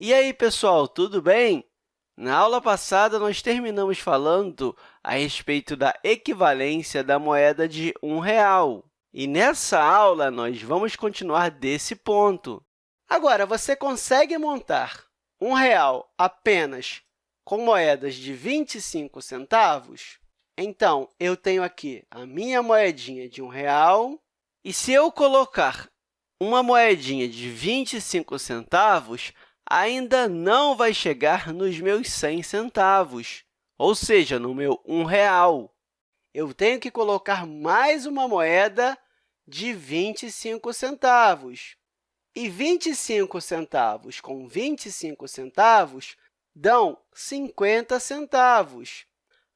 E aí, pessoal, tudo bem? Na aula passada, nós terminamos falando a respeito da equivalência da moeda de um real. E nessa aula, nós vamos continuar desse ponto. Agora, você consegue montar um real apenas com moedas de 25 centavos? Então, eu tenho aqui a minha moedinha de um real, e se eu colocar uma moedinha de 25 centavos, ainda não vai chegar nos meus 100 centavos, ou seja, no meu um real. Eu tenho que colocar mais uma moeda de 25 centavos. E 25 centavos com 25 centavos dão 50 centavos.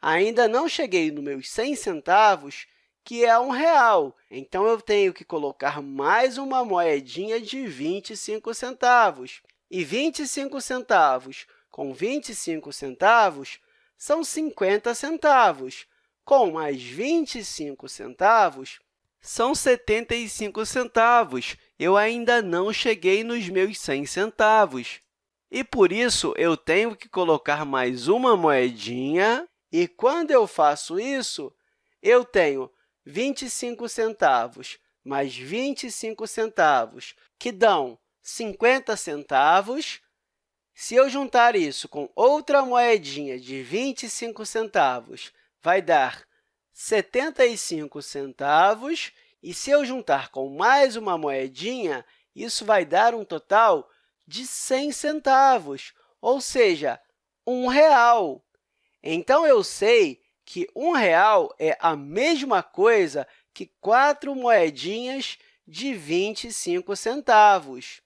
Ainda não cheguei nos meus 100 centavos, que é um real. Então, eu tenho que colocar mais uma moedinha de 25 centavos. E 25 centavos com 25 centavos são 50 centavos. Com mais 25 centavos, são 75 centavos. Eu ainda não cheguei nos meus 100 centavos. E, por isso, eu tenho que colocar mais uma moedinha. E, quando eu faço isso, eu tenho 25 centavos mais 25 centavos, que dão 50 centavos. Se eu juntar isso com outra moedinha de 25 centavos, vai dar 75 centavos. E se eu juntar com mais uma moedinha, isso vai dar um total de 100 centavos, ou seja, um real. Então, eu sei que um real é a mesma coisa que quatro moedinhas de 25 centavos.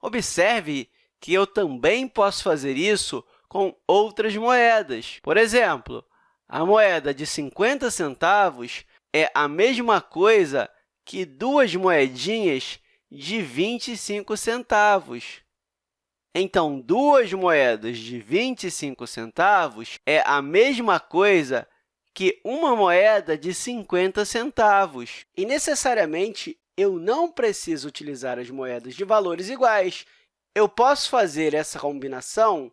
Observe que eu também posso fazer isso com outras moedas. Por exemplo, a moeda de 50 centavos é a mesma coisa que duas moedinhas de 25 centavos. Então, duas moedas de 25 centavos é a mesma coisa que uma moeda de 50 centavos. E, necessariamente, eu não preciso utilizar as moedas de valores iguais. Eu posso fazer essa combinação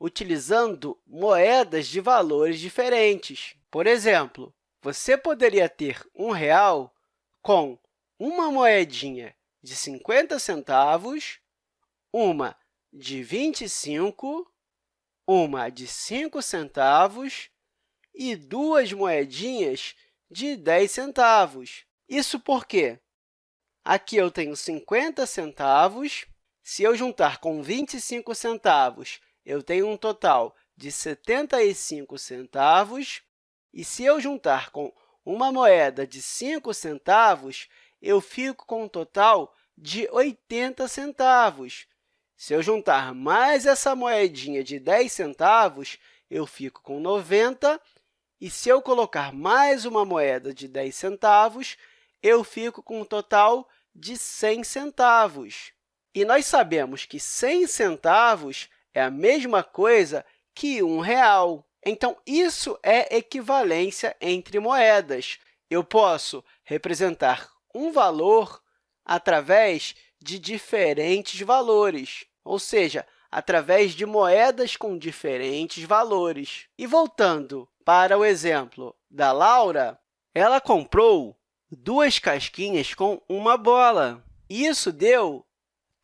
utilizando moedas de valores diferentes. Por exemplo, você poderia ter um real com uma moedinha de 50 centavos, uma de 25, uma de 5 centavos e duas moedinhas de 10 centavos. Isso porque Aqui eu tenho 50 centavos. Se eu juntar com 25 centavos, eu tenho um total de 75 centavos. E se eu juntar com uma moeda de 5 centavos, eu fico com um total de 80 centavos. Se eu juntar mais essa moedinha de 10 centavos, eu fico com 90. E se eu colocar mais uma moeda de 10 centavos, eu fico com um total de 100 centavos. E nós sabemos que 100 centavos é a mesma coisa que um real. Então, isso é equivalência entre moedas. Eu posso representar um valor através de diferentes valores, ou seja, através de moedas com diferentes valores. E voltando para o exemplo da Laura, ela comprou duas casquinhas com uma bola. Isso deu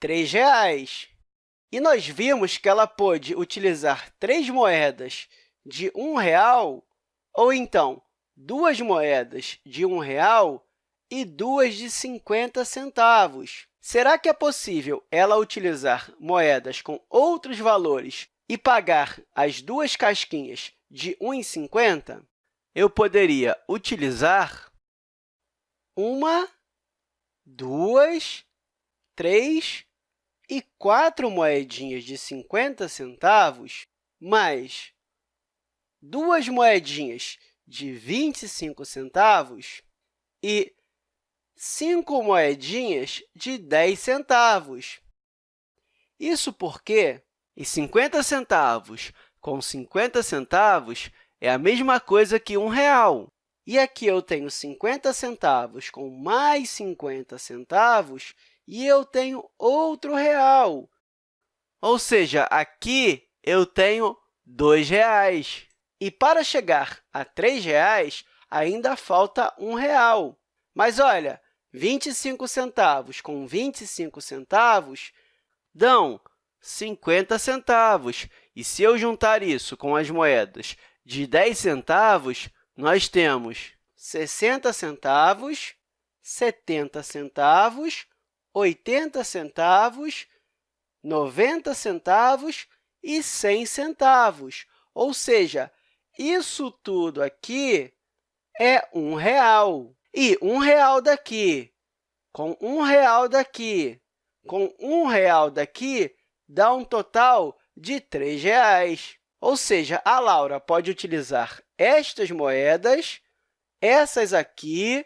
R$ reais. E nós vimos que ela pôde utilizar três moedas de um real, ou então duas moedas de um real e duas de 50 centavos. Será que é possível ela utilizar moedas com outros valores e pagar as duas casquinhas de 1,50? Eu poderia utilizar uma, duas, três e quatro moedinhas de 50 centavos, mais duas moedinhas de 25 centavos e cinco moedinhas de 10 centavos. Isso porque e 50 centavos com 50 centavos é a mesma coisa que um real. E aqui eu tenho 50 centavos com mais 50 centavos, e eu tenho outro real. Ou seja, aqui eu tenho R$ reais. E para chegar a R$ reais, ainda falta um real. Mas, olha, 25 centavos com 25 centavos dão 50 centavos. E se eu juntar isso com as moedas de 10 centavos, nós temos 60 centavos, 70 centavos, 80 centavos, 90 centavos e 100 centavos. Ou seja, isso tudo aqui é um real. E um real daqui, com um real daqui, com um real daqui, dá um total de R$ reais. Ou seja, a Laura pode utilizar estas moedas, essas aqui,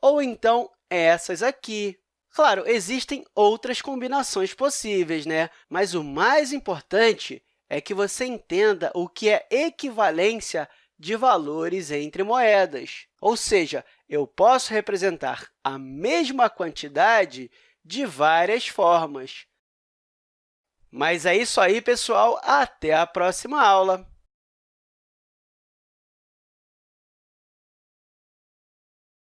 ou então essas aqui. Claro, existem outras combinações possíveis, né? mas o mais importante é que você entenda o que é equivalência de valores entre moedas. Ou seja, eu posso representar a mesma quantidade de várias formas. Mas é isso aí, pessoal. Até a próxima aula!